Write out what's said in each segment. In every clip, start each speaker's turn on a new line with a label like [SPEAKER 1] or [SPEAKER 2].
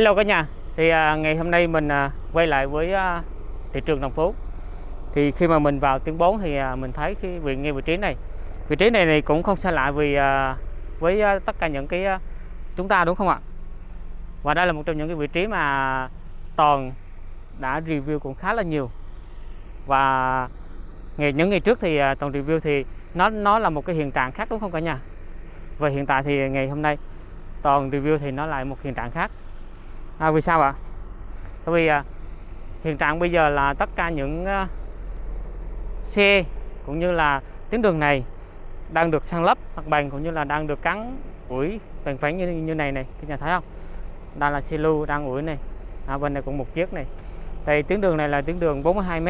[SPEAKER 1] Hello cả nhà. Thì à, ngày hôm nay mình à, quay lại với à, thị trường đồng phú. Thì khi mà mình vào tiếng 4 thì à, mình thấy cái vị ngay vị trí này. Vị trí này, này cũng không xa lạ vì à, với à, tất cả những cái à, chúng ta đúng không ạ? Và đây là một trong những cái vị trí mà toàn đã review cũng khá là nhiều. Và ngày những ngày trước thì à, toàn review thì nó nó là một cái hiện trạng khác đúng không cả nhà? Và hiện tại thì ngày hôm nay toàn review thì nó lại một hiện trạng khác à, vì sao ạ? Bởi vì à, hiện trạng bây giờ là tất cả những à, xe cũng như là tuyến đường này đang được san lấp mặt bằng cũng như là đang được cắn ủi bằng phẳng như như này này các nhà thấy không? Đây là xe lưu đang ủi này. À, bên này cũng một chiếc này. Thì tuyến đường này là tuyến đường 42 m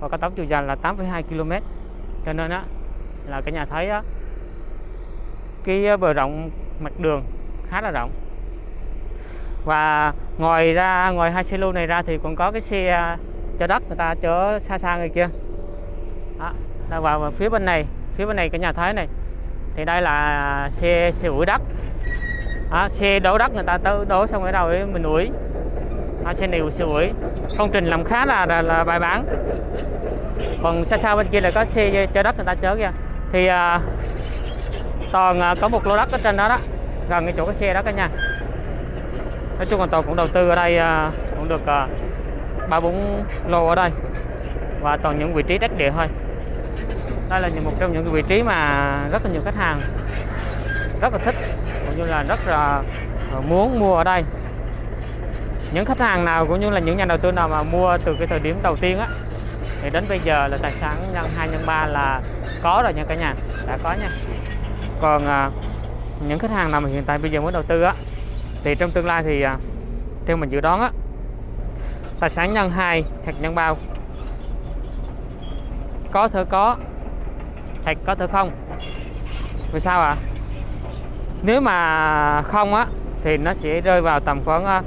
[SPEAKER 1] và có tổng chiều dài là 8,2 km cho nên á là cả nhà thấy á cái à, bờ rộng mặt đường khá là rộng và ngoài ra ngoài hai xe lưu này ra thì còn có cái xe à, cho chở đất người ta chở xa xa người kia. Đó, vào phía bên này phía bên này cái nhà thấy này. Thì đây là xe xe ủi đất. Đó, xe đổ đất người ta tới đổ xong ở đâu ấy mình ủi. Đó, xe này xe ủi. Công trình làm khá là là, là bài bản. Còn xa xa bên kia là có xe chở đất người ta chở kìa. Thì à, toàn à, có một lô đất ở trên đó đó. Gần cái chỗ cái xe đó cả nhà nói chung là toàn cũng đầu tư ở đây à, cũng được à, ba bốn lô ở đây. Và toàn những vị trí đất địa thôi. Đây là một trong những vị trí mà rất là nhiều khách hàng rất là thích cũng như là rất là à, muốn mua ở đây. Những khách hàng nào cũng như là những nhà đầu tư nào mà mua từ cái thời điểm đầu tiên á thì đến bây giờ là tài sản nhân 2 nhân 3 là có rồi nha cả nhà đã có nha. Còn à, những khách hàng nào mà hiện tại bây giờ muốn đầu tư á thì trong tương lai thì à, theo mình dự đoán á tài sản nhân 2 hạt nhân bao. Có thể có hạt có thể không? Vì sao ạ? À? nếu mà không á thì nó sẽ rơi vào tầm khoảng à,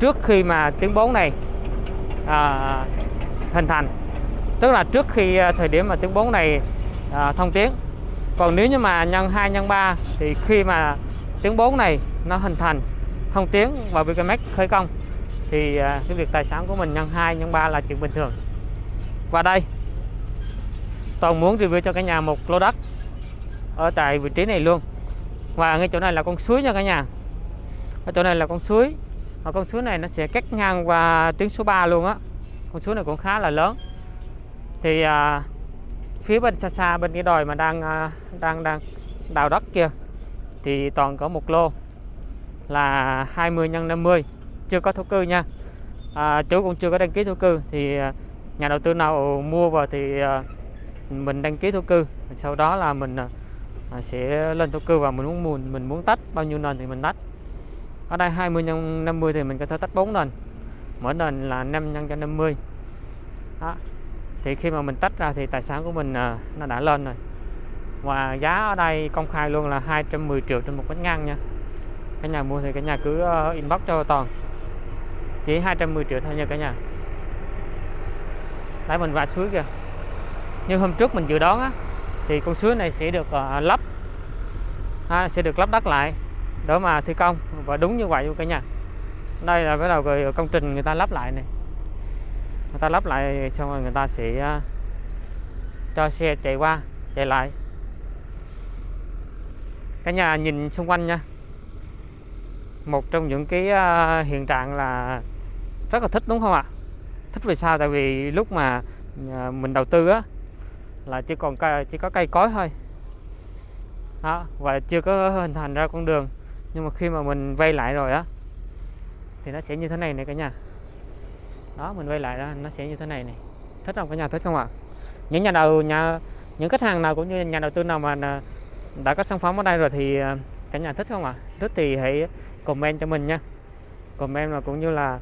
[SPEAKER 1] trước khi mà tiếng 4 này à, hình thành. Tức là trước khi à, thời điểm mà tiếng 4 này à, thông tiếng còn nếu như mà nhân 2 nhân 3 thì khi mà tiếng 4 này nó hình thành thông tiếng và BKMX khởi công. Thì à, cái việc tài sản của mình nhân 2 nhân 3 là chuyện bình thường. Và đây toàn muốn review cho cả nhà một lô đất ở tại vị trí này luôn. Và ngay chỗ này là con suối nha cả nhà. Ở chỗ này là con suối. Và con suối này nó sẽ cắt ngang qua tuyến số 3 luôn á. Con suối này cũng khá là lớn. Thì à, phía bên xa xa bên cái đồi mà đang à, đang đang đào đất kia thì toàn có một lô là 20 x 50 chưa có thổ cư nha. À, chú cũng chưa có đăng ký thổ cư thì à, nhà đầu tư nào mua vào thì à, mình đăng ký thổ cư. Sau đó là mình à, sẽ lên thổ cư và mình muốn muốn mình muốn tách bao nhiêu nền thì mình tách. Ở đây 20 x 50 thì mình có thể tách 4 nền mỗi nền là 5 x 50 đó. thì khi mà mình tách ra thì tài sản của mình nó đã lên rồi và giá ở đây công khai luôn là 210 triệu trên một mét ngang nha. Cả nhà mua thì cả nhà cứ ờ, inbox cho toàn. Chỉ 210 triệu thôi nha cả nhà. Đấy mình vạch suối kìa. Như hôm trước mình dự đoán á thì con suối này sẽ được uh, lắp. À, sẽ được lắp đất lại để mà thi công. Và đúng như vậy luôn cả nhà. Đây là bắt đầu rồi công trình người ta lắp lại này. Người ta lắp lại xong rồi người ta sẽ uh, cho xe chạy qua chạy lại cả nhà nhìn xung quanh nha. Một trong những cái à, hiện trạng là rất là thích, đúng không ạ? Thích vì sao? Tại vì lúc mà à, mình đầu tư á, là chỉ còn cây chỉ có cây cối thôi. Đó, và chưa có hình thành ra con đường. Nhưng mà khi mà mình vay lại rồi á, thì nó sẽ như thế này này cả nhà. Đó, mình vay lại đó, nó sẽ như thế này này thích không? Cả nhà thích không ạ? Những nhà đầu, nhà, những khách hàng nào cũng như nhà đầu tư nào mà à, đã có sản phẩm ở đây rồi thì à, cả nhà thích không ạ? Thích thì hãy comment cho mình nha. Comment là cũng như là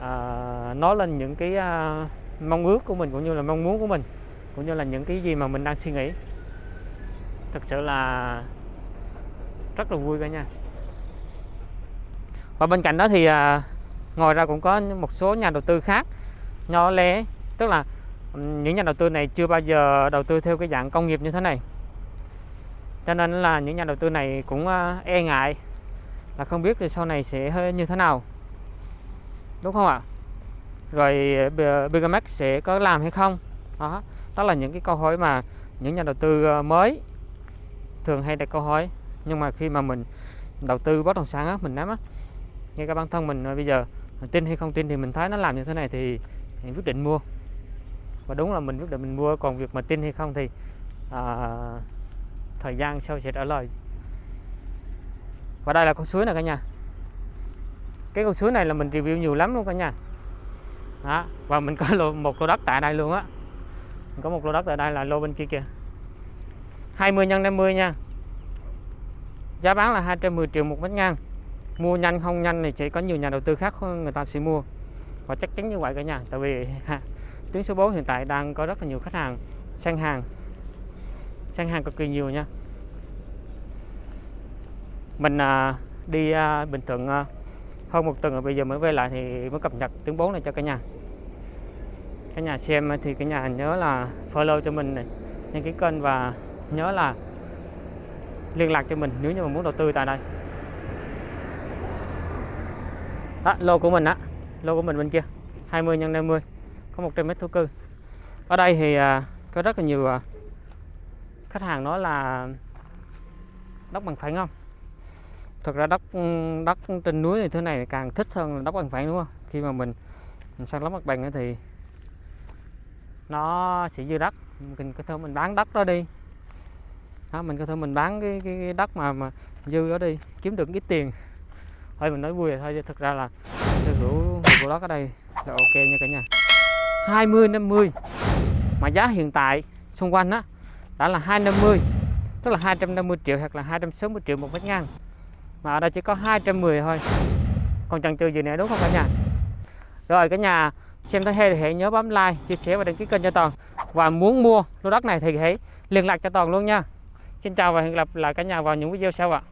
[SPEAKER 1] à, nói lên những cái à, mong ước của mình cũng như là mong muốn của mình cũng như là những cái gì mà mình đang suy nghĩ. Thực sự là rất là vui cả nha và bên cạnh đó thì à, ngoài ra cũng có một số nhà đầu tư khác nhỏ lẻ tức là những nhà đầu tư này chưa bao giờ đầu tư theo cái dạng công nghiệp như thế này cho nên là những nhà đầu tư này cũng ờ, e ngại là không biết thì sau này sẽ hơi như thế nào. Đúng không ạ? Rồi ờ, B- Bigamax sẽ có làm hay không? Đó đó là những cái câu hỏi mà những nhà đầu tư ờ, mới thường hay đặt câu hỏi. Nhưng mà khi mà mình đầu tư bất động sản á, mình nắm á ngay cả bản thân mình bây giờ mình tin hay không tin thì mình thấy nó làm như thế này thì mình quyết định mua. Và đúng là mình quyết định mình mua còn việc mà tin hay không thì à, thời gian sau sẽ trả lời. Và đây là con suối này cả nhà. Cái con suối này là mình review nhiều lắm luôn cả nhà. Đó và mình có lô, một lô đất tại đây luôn á. Mình có một lô đất tại đây là lô bên kia kìa. 20 nhân 50 nha. Giá bán là 210 triệu một mét ngang. Mua nhanh không nhanh thì chỉ có nhiều nhà đầu tư khác người ta sẽ mua. Và chắc chắn như vậy cả nhà tại vì ha, tuyến số 4 hiện tại đang có rất là nhiều khách hàng sang hàng sang hàng cực kỳ nhiều nha. Mình à, đi à, Bình Thuận à, hơn một tuần rồi bây giờ mới về lại thì mới cập nhật tuyến 4 này cho cả nhà. Cả nhà xem thì cả nhà nhớ là follow cho mình này đăng ký kênh và nhớ là liên lạc cho mình nếu như mà muốn đầu tư tại đây. Đó lô của mình á lô của mình bên kia 20 x 50 có 100 mét thổ cư. Ở đây thì à, có rất là nhiều à, khách hàng nói là đất bằng phẳng không? Thực ra đất đất trên núi thì thế này càng thích hơn là đất bằng phẳng đúng không? Khi mà mình, mình sang lắp mặt bằng thì nó sẽ dư đất mình có thể mình bán đất đó đi. Đó, mình có thể mình bán cái, cái, cái đất mà mà dư đó đi kiếm được ít tiền. Thôi mình nói vui thôi chứ thực ra là sở hữu của đất ở đây là ok nha cả nhà. 20 50 mà giá hiện tại xung quanh á đã là 250 tức là 250 triệu hoặc là 260 triệu một mét ngang. Mà ở đây chỉ có 210 thôi. Còn chần chừ gì nữa, đúng không cả nhà? Rồi, cả nhà xem thấy hay thì hãy nhớ bấm like, chia sẻ và đăng ký kênh cho toàn. Và muốn mua lô đất này thì hãy liên lạc cho toàn luôn nha. Xin chào và hẹn gặp lại cả nhà vào những video sau ạ.